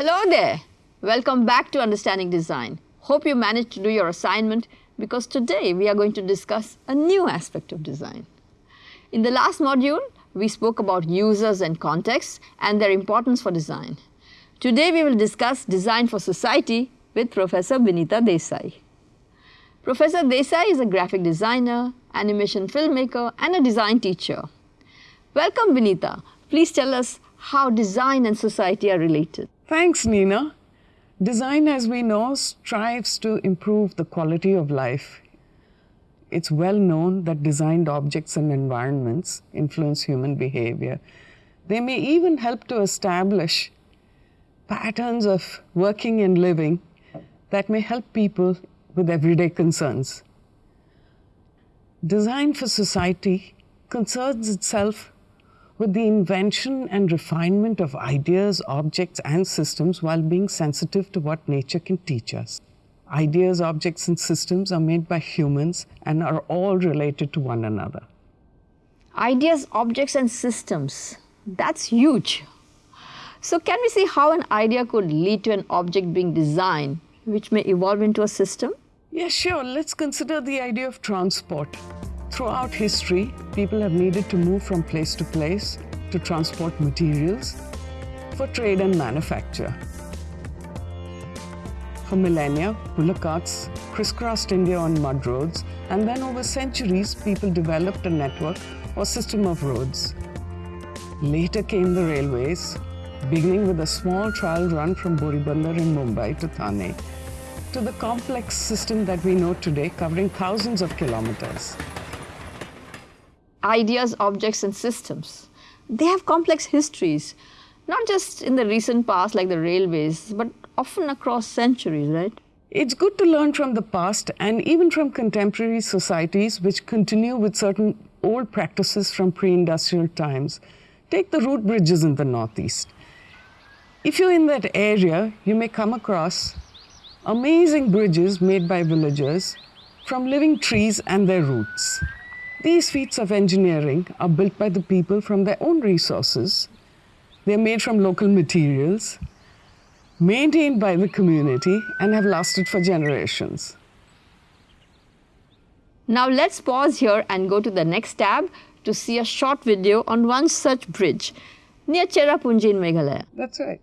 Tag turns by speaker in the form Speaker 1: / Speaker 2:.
Speaker 1: Hello there. Welcome back to Understanding Design. Hope you managed to do your assignment because today we are going to discuss a new aspect of design. In the last module, we spoke about users and contexts and their importance for design. Today we will discuss design for society with Professor Vinita Desai. Professor Desai is a graphic designer, animation filmmaker and a design teacher. Welcome Vinita. Please tell us how design and society are related.
Speaker 2: Thanks, Nina. Design, as we know, strives to improve the quality of life. It's well known that designed objects and environments influence human behavior. They may even help to establish patterns of working and living that may help people with everyday concerns. Design for society concerns itself with the invention and refinement of ideas, objects, and systems while being sensitive to what nature can teach us. Ideas, objects, and systems are made by humans and are all related to one another.
Speaker 1: Ideas, objects, and systems. That's huge. So, can we see how an idea could lead to an object being designed which may evolve into a system?
Speaker 2: Yeah, sure. Let's consider the idea of transport. Throughout history, people have needed to move from place to place to transport materials for trade and manufacture. For millennia, bullock carts crisscrossed India on mud roads, and then over centuries, people developed a network or system of roads. Later came the railways, beginning with a small trial run from Boribandar in Mumbai to Thane, to the complex system that we know today covering thousands of kilometers.
Speaker 1: Ideas, objects and systems. They have complex histories, not just in the recent past like the railways, but often across centuries, right?
Speaker 2: It's good to learn from the past and even from contemporary societies which continue with certain old practices from pre-industrial times. Take the root bridges in the Northeast. If you're in that area, you may come across amazing bridges made by villagers from living trees and their roots. These feats of engineering are built by the people from their own resources. They're made from local materials, maintained by the community, and have lasted for generations.
Speaker 1: Now let's pause here and go to the next tab to see a short video on one such bridge near Cherrapunji in Meghalaya.
Speaker 2: That's right.